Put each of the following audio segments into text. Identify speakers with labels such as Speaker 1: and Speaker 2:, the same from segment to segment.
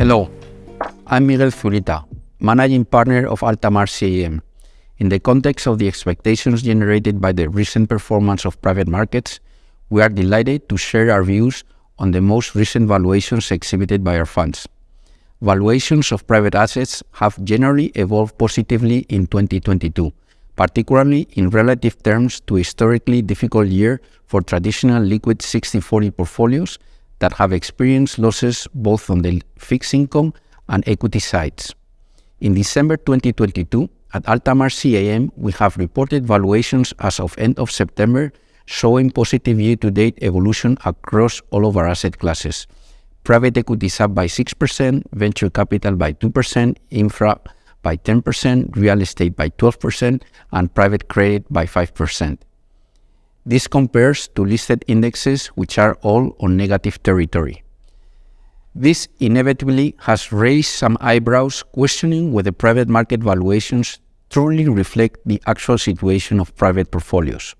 Speaker 1: Hello, I'm Miguel Zurita, Managing Partner of Altamar CAM. In the context of the expectations generated by the recent performance of private markets, we are delighted to share our views on the most recent valuations exhibited by our funds. Valuations of private assets have generally evolved positively in 2022, particularly in relative terms to historically difficult year for traditional liquid 60/40 portfolios that have experienced losses both on the fixed income and equity sides. In December 2022, at Altamar CAM, we have reported valuations as of end of September showing positive year-to-date evolution across all of our asset classes. Private equity is up by 6%, venture capital by 2%, infra by 10%, real estate by 12%, and private credit by 5%. This compares to listed indexes, which are all on negative territory. This inevitably has raised some eyebrows questioning whether private market valuations truly reflect the actual situation of private portfolios.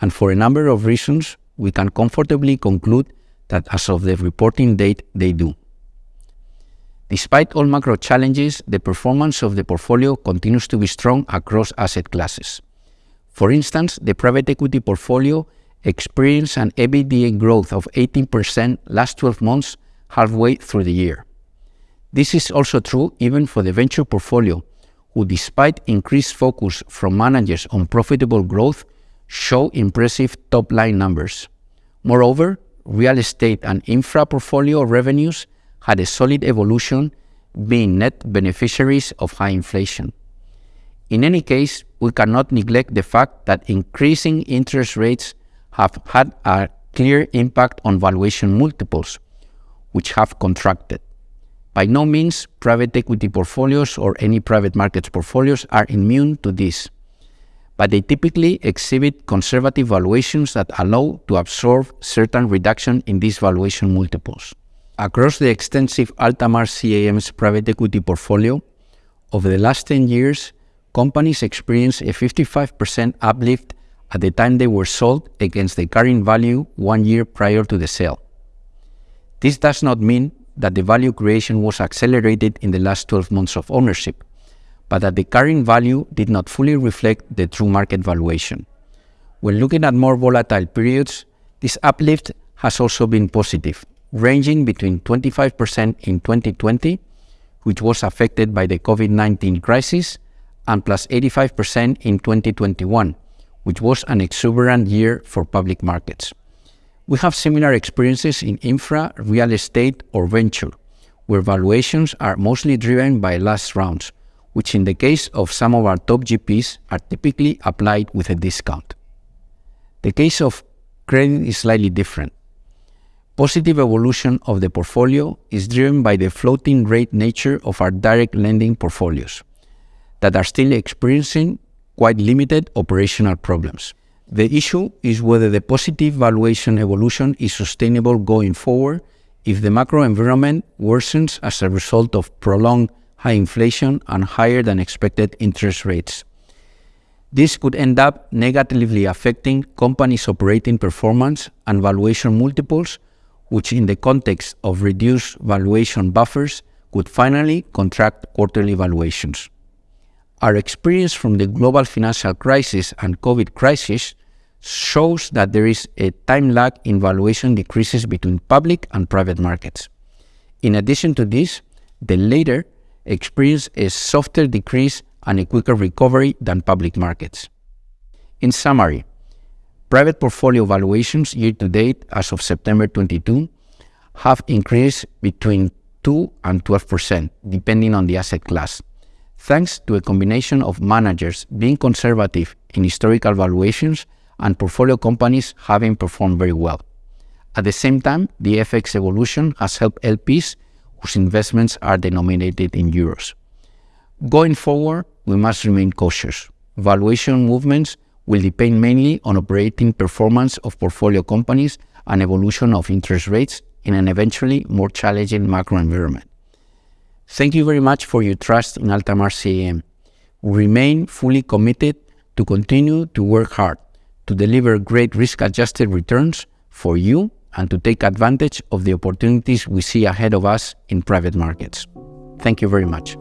Speaker 1: And for a number of reasons, we can comfortably conclude that as of the reporting date, they do. Despite all macro challenges, the performance of the portfolio continues to be strong across asset classes. For instance, the private equity portfolio experienced an EBITDA growth of 18% last 12 months, halfway through the year. This is also true even for the venture portfolio, who despite increased focus from managers on profitable growth, show impressive top-line numbers. Moreover, real estate and infra portfolio revenues had a solid evolution, being net beneficiaries of high inflation. In any case, we cannot neglect the fact that increasing interest rates have had a clear impact on valuation multiples, which have contracted. By no means, private equity portfolios or any private markets portfolios are immune to this, but they typically exhibit conservative valuations that allow to absorb certain reduction in these valuation multiples. Across the extensive Altamar CAM's private equity portfolio, over the last 10 years, companies experienced a 55% uplift at the time they were sold against the carrying value one year prior to the sale. This does not mean that the value creation was accelerated in the last 12 months of ownership, but that the carrying value did not fully reflect the true market valuation. When looking at more volatile periods, this uplift has also been positive, ranging between 25% in 2020, which was affected by the COVID-19 crisis, and plus 85% in 2021, which was an exuberant year for public markets. We have similar experiences in infra, real estate, or venture, where valuations are mostly driven by last rounds, which in the case of some of our top GPs are typically applied with a discount. The case of credit is slightly different. Positive evolution of the portfolio is driven by the floating rate nature of our direct lending portfolios that are still experiencing quite limited operational problems. The issue is whether the positive valuation evolution is sustainable going forward if the macro environment worsens as a result of prolonged high inflation and higher than expected interest rates. This could end up negatively affecting companies' operating performance and valuation multiples, which in the context of reduced valuation buffers could finally contract quarterly valuations. Our experience from the global financial crisis and COVID crisis shows that there is a time lag in valuation decreases between public and private markets. In addition to this, the latter experience a softer decrease and a quicker recovery than public markets. In summary, private portfolio valuations year to date as of September 22 have increased between 2 and 12%, depending on the asset class thanks to a combination of managers being conservative in historical valuations and portfolio companies having performed very well. At the same time, the FX evolution has helped LPs whose investments are denominated in euros. Going forward, we must remain cautious. Valuation movements will depend mainly on operating performance of portfolio companies and evolution of interest rates in an eventually more challenging macro environment. Thank you very much for your trust in Altamar CAM. We remain fully committed to continue to work hard to deliver great risk-adjusted returns for you and to take advantage of the opportunities we see ahead of us in private markets. Thank you very much.